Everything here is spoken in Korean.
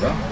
나오나?